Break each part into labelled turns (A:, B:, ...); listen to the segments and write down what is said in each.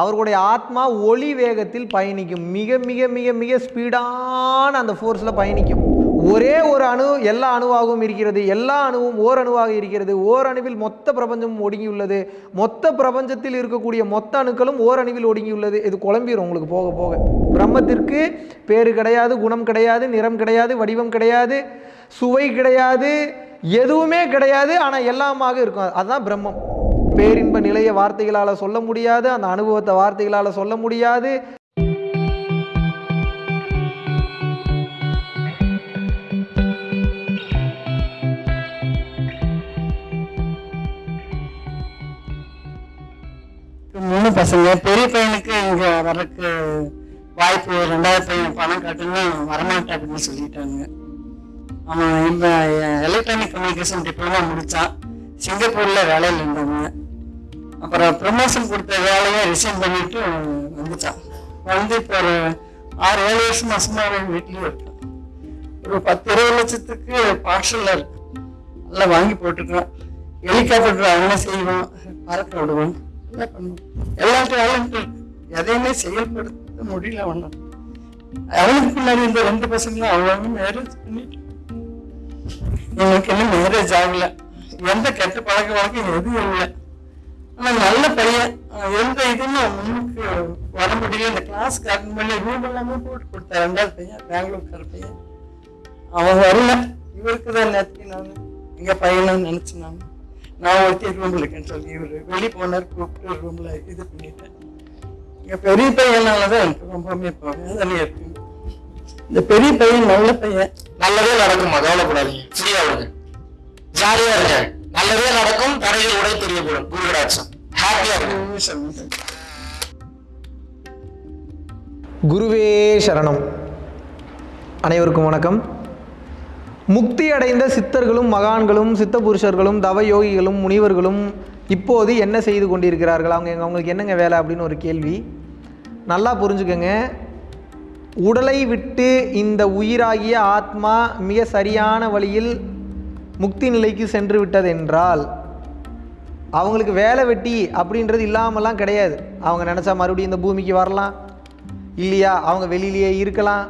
A: அவர்களுடைய ஆத்மா ஒளி வேகத்தில் பயணிக்கும். மிக மிக மிக மிக ஸ்பீடான அந்த ஃபோர்ஸில் பயணிக்கும். ஒரே ஒரு அணு எல்லா அணுவாகவும் இருக்கிறது. எல்லா அணுவும் ஓர் அணுவாக இருக்கிறது. ஓர் அணுவில் மொத்த பிரபஞ்சமும் ஒடுங்கியுள்ளது. மொத்த பிரபஞ்சத்தில் இருக்கக்கூடிய மொத்த அணுக்களும் ஓர் அணுவில் ஒடுங்கியுள்ளது. இது குழம்பிடும் உங்களுக்கு போக போக. பிரம்மத்திற்கு பேரு கிடையாது குணம் கிடையாது நிறம் கிடையாது வடிவம் கிடையாது சுவை கிடையாது எதுவுமே கிடையாது ஆனால் எல்லாமாக இருக்கும். அதுதான் பிரம்மம். பேரின்ப நிலைய வார்த்தைகளால் சொல்ல முடியாது அந்த அனுபவத்தை வார்த்தைகளால் சொல்ல முடியாது.
B: மூணு பசங்க பெரிய பையனுக்கு இங்க வரக்கு வாய்ப்பு ரெண்டாயிரம் பையன் பணம் காட்டுன்னு வரமாட்டேன் அப்படின்னு சொல்லிட்டாங்க அவன் இந்த எலக்ட்ரானிக் கம்யூனிகேஷன் டிப்ளமா முடிச்சான் சிங்கப்பூர்ல வேலையில் இருந்தாங்க அப்புறம் ப்ரமோஷன் கொடுத்த வேலையை ரிசைன் பண்ணிட்டு வந்துட்டான். வந்து இப்போ ஒரு ஆறு ஏழு வருஷம் மாசமா அவன் வீட்லயே இருக்கான். ஒரு பத்து இருபது லட்சத்துக்கு பார்சல்ல இருக்கு நல்லா வாங்கி போட்டுருக்கான். ஹெலிகாப்டர் அவனே செய்வோம் பறக்க விடுவோம் எல்லாம் பண்ணுவோம் எல்லா டேலண்ட் இருக்கு. எதையுமே செயல்படுத்த முடியல அவனை அவனுக்கு முன்னாடி இந்த ரெண்டு பசங்களும் அவங்க மேரேஜ் பண்ணிட்டு எங்களுக்கு இன்னும் மேரேஜ் ஆகல. எந்த கெட்ட பழக்க வழக்கம் எதுவும் இல்லை. ஆனால் நல்ல பையன். எந்த இதுன்னு முன்னுக்கு வர முடியல. இந்த கிளாஸ்க்கு அட்டன் பண்ணி ரூம் எல்லாமே போட்டு கொடுத்தேன். ரெண்டாவது பையன் பெங்களூர்கார பையன். அவன் வரல. இவருக்கு தான் நேற்று நான் எங்கள் பையனும் நினைச்சு நான் நான் ஒருத்தி ரூமில் இருக்கேன்னு சொல்லி இவரு வெளியே போனார் கூப்பிட்டு ரூமில் இது பண்ணிட்டேன். எங்கள் பெரிய பையனாலதான் எனக்கு ரொம்பவுமே இப்போ வேதனையா இருக்கு இந்த பெரிய பையன் நல்ல பையன்.
C: நல்லதே நடக்குமா கவலைப்படாதீங்க. ஃப்ரீயாக விடுங்க ஜாலியாக இருங்க. நல்லதே நடக்கும் தடைகள் உடை தெரியப்படும் குருகடாட்சம் ஹாப்பியா இருங்க
A: குருவே சரணம். அனைவருக்கும் வணக்கம். முக்தி அடைந்த சித்தர்களும் மகான்களும் சித்த புருஷர்களும் தவ யோகிகளும் முனிவர்களும் இப்போது என்ன செய்து கொண்டிருக்கிறார்கள்? அவங்க எங்க- அவங்களுக்கு என்னங்க வேலை அப்படின்னு ஒரு கேள்வி. நல்லா புரிஞ்சுக்கங்க. உடலை விட்டு இந்த உயிராகிய ஆத்மா மிக சரியான வழியில் முக்தி நிலைக்கு சென்று விட்டது என்றால் அவங்களுக்கு வேலை வெட்டி அப்படின்றது இல்லாமலாம் கிடையாது. அவங்க நினச்சா மறுபடியும் இந்த பூமிக்கு வரலாம். இல்லையா? அவங்க வெளியிலேயே இருக்கலாம்.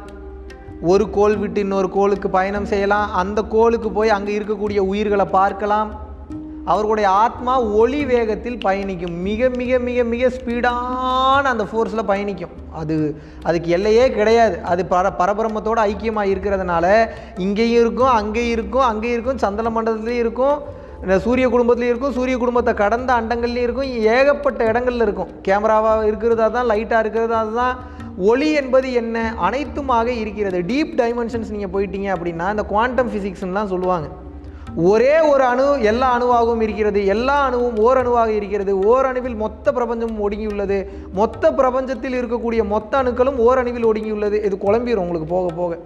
A: ஒரு கோள் விட்டு இன்னொரு கோளுக்கு பயணம் செய்யலாம். அந்த கோளுக்கு போய் அங்கே இருக்கக்கூடிய உயிர்களை பார்க்கலாம். அவர்களுடைய ஆத்மா ஒளி வேகத்தில் பயணிக்கும். மிக மிக மிக மிக ஸ்பீடான அந்த ஃபோர்ஸில் பயணிக்கும். அது அதுக்கு எல்லையே கிடையாது. அது பர பரபிரமத்தோடு ஐக்கியமாக இருக்கிறதுனால இங்கேயும் இருக்கும் அங்கேயும் இருக்கும் அங்கேயும் இருக்கும் சந்தன மண்டலத்துலேயும் இருக்கும் இந்த சூரிய குடும்பத்துலேயும் இருக்கும் சூரிய குடும்பத்தை கடந்த அண்டங்கள்லேயும் இருக்கும் ஏகப்பட்ட இடங்கள்ல இருக்கும். கேமராவாக இருக்கிறதா தான் லைட்டாக இருக்கிறதா தான் ஒளி என்பது என்ன அனைத்துமாக இருக்கிறது. டீப் டைமென்ஷன்ஸ் நீங்கள் போயிட்டீங்க அப்படின்னா இந்த குவாண்டம் ஃபிசிக்ஸ்லாம் சொல்லுவாங்க. ஒரே ஒரு அணு எல்லா அணுவாகவும் இருக்கிறது எல்லா அணுவும் ஓர் அணுவாக இருக்கிறது ஓர் அணுவில் மொத்த பிரபஞ்சமும் ஒடுங்கியுள்ளது மொத்த பிரபஞ்சத்தில் இருக்கக்கூடிய மொத்த அணுக்களும் ஓர் அணுவில் ஒடுங்கியுள்ளது. இது குழம்பிடும் உங்களுக்கு போக போக.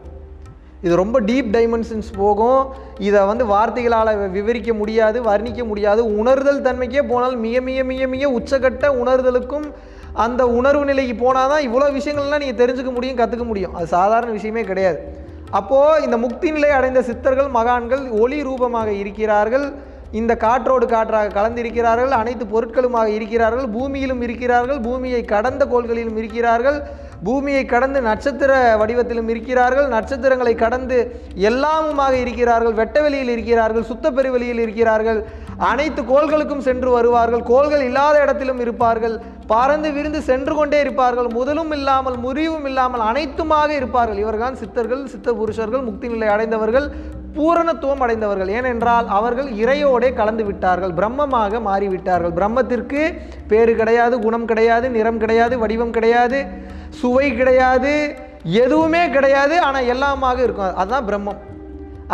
A: இது ரொம்ப டீப் டைமென்ஷன்ஸ் போகும். இதை வந்து வார்த்தைகளால் விவரிக்க முடியாது வர்ணிக்க முடியாது. உணர்தல் தன்மைக்கே போனால் மிக மிக மிக மிக உச்சகட்ட உணர்தலுக்கும் அந்த உணர்வு நிலைக்கு போனால் தான் இவ்வளோ விஷயங்கள்லாம் நீங்கள் தெரிஞ்சுக்க முடியும் கற்றுக்க முடியும். அது சாதாரண விஷயமே கிடையாது. அப்போது இந்த முக்தி நிலை அடைந்த சித்தர்கள் மகான்கள் ஒளி ரூபமாக இருக்கிறார்கள். இந்த காற்றோடு காற்றாக கலந்திருக்கிறார்கள். அனைத்து பொருட்களுமாக இருக்கிறார்கள். பூமியிலும் இருக்கிறார்கள். பூமியை கடந்த கோள்களிலும் இருக்கிறார்கள். பூமியை கடந்து நட்சத்திர வடிவத்திலும் இருக்கிறார்கள். நட்சத்திரங்களை கடந்து எல்லாமுமாக இருக்கிறார்கள். வெட்டவெளியில் இருக்கிறார்கள். சுத்த பெருவெளியில் இருக்கிறார்கள். அனைத்து கோள்களுக்கும் சென்று வருவார்கள். கோள்கள் இல்லாத இடத்திலும் இருப்பார்கள். பறந்து விரிந்து சென்று கொண்டே இருப்பார்கள். முதலும் இல்லாமல் முறிவும் இல்லாமல் அனைத்துமாக இருப்பார்கள். இவர்தான் சித்தர்கள் சித்த புருஷர்கள் முக்தி நிலை அடைந்தவர்கள் பூரணத்துவம் அடைந்தவர்கள். ஏனென்றால் அவர்கள் இறையோடே கலந்து விட்டார்கள். பிரம்மமாக மாறிவிட்டார்கள். பிரம்மத்திற்கு பேரு கிடையாது குணம் கிடையாது நிறம் கிடையாது வடிவம் கிடையாது சுவை கிடையாது எதுவுமே கிடையாது. ஆனால் எல்லாமாக இருக்கும். அதுதான் பிரம்மம்.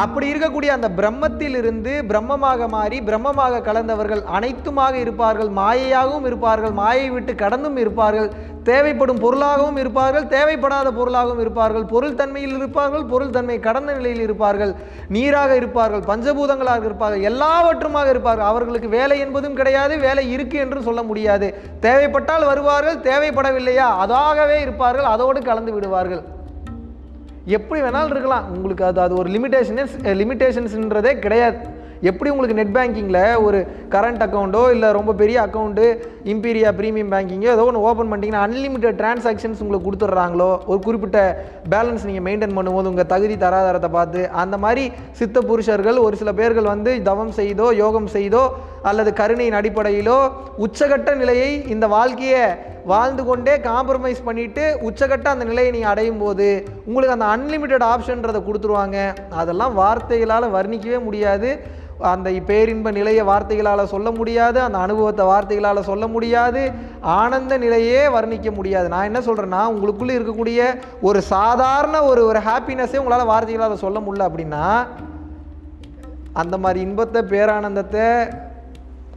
A: அப்படி இருக்கக்கூடிய அந்த பிரம்மத்திலிருந்து பிரம்மமாக மாறி பிரம்மமாக கலந்தவர்கள் அனைத்துமாக இருப்பார்கள் மாயையாகவும் இருப்பார்கள் மாயை விட்டு கடந்தும் இருப்பார்கள் தேவைப்படும் பொருளாகவும் இருப்பார்கள் தேவைப்படாத பொருளாகவும் இருப்பார்கள் பொருள் தன்மையில் இருப்பார்கள் பொருள் தன்மை கடந்த நிலையில் இருப்பார்கள் நீராக இருப்பார்கள் பஞ்சபூதங்களாக இருப்பார்கள் எல்லாவற்றுமாக இருப்பார்கள். அவர்களுக்கு வேலை என்பதும் கிடையாது வேலை இருக்கு என்று சொல்ல முடியாது. தேவைப்பட்டால் வருவார்கள் தேவைப்படவில்லையா? அதாகவே இருப்பார்கள் அதோடு கலந்து விடுவார்கள். எப்படி வேணாலும் இருக்கலாம். உங்களுக்கு அது அது ஒரு லிமிட்டேஷனஸ் லிமிட்டேஷன்ஸ்ன்றதே கிடையாது. எப்படி உங்களுக்கு நெட் பேங்கிங்கில் ஒரு கரண்ட் அக்கௌண்ட்டோ இல்லை ரொம்ப பெரிய அக்கௌண்ட்டு இம்பீரியா ப்ரீமியம் பேங்கிங்கோ ஏதோ ஒன்று ஓப்பன் பண்ணிட்டீங்கன்னா அன்லிமிட்டட் டிரான்சாக்ஷன்ஸ் உங்களுக்கு கொடுத்துட்றாங்களோ ஒரு குறிப்பிட்ட பேலன்ஸ் நீங்கள் மெயின்டைன் பண்ணும்போது உங்கள் தகுதி தராதாரத்தை பார்த்து அந்த மாதிரி சித்த புருஷர்கள் ஒரு சில பேர்கள் வந்து தவம் செய்தோ யோகம் செய்தோ அல்லது கருணையின் அடிப்படையிலோ உச்சகட்ட நிலையை இந்த வாழ்க்கையை வாழ்ந்து கொண்டே காம்ப்ரமைஸ் பண்ணிவிட்டு உச்சகட்ட அந்த நிலையை நீங்கள் அடையும் போது உங்களுக்கு அந்த அன்லிமிட்டெட் ஆப்ஷன்றதை கொடுத்துருவாங்க. அதெல்லாம் வார்த்தைகளால் வர்ணிக்கவே முடியாது. அந்த பேரின்ப நிலையை வார்த்தைகளால் சொல்ல முடியாது. அந்த அனுபவத்தை வார்த்தைகளால் சொல்ல முடியாது. ஆனந்த நிலையே வர்ணிக்க முடியாது. நான் என்ன சொல்கிறேன்னா உங்களுக்குள்ளே இருக்கக்கூடிய ஒரு சாதாரண ஒரு ஒரு ஹாப்பினஸ்ஸே உங்களால் வார்த்தைகளால் சொல்ல முடியல அப்படின்னா அந்த மாதிரி இன்பத்தை பேரானந்தத்தை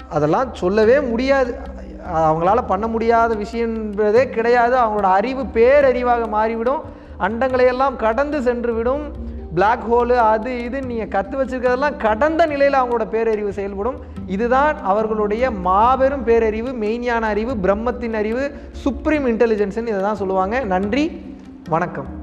A: அதெல்லாம் சொல்லவே முடியாது. அவங்களால பண்ண முடியாத விஷயன்றதே கிடையாது. அவங்களோட அறிவு பேரறிவாக மாறிவிடும். அண்டங்களையெல்லாம் கடந்து சென்று விடும் Black ஹோலு அது இது நீங்கள் கற்று வச்சிருக்கிறதெல்லாம் கடந்த நிலையில் அவங்களோட பேரறிவு செயல்படும். இதுதான் அவர்களுடைய மாபெரும் பேரறிவு மெய்ஞான அறிவு பிரம்மத்தின் அறிவு சுப்ரீம் இன்டெலிஜென்ஸ்ன்னு இதை தான் சொல்லுவாங்க. நன்றி வணக்கம்.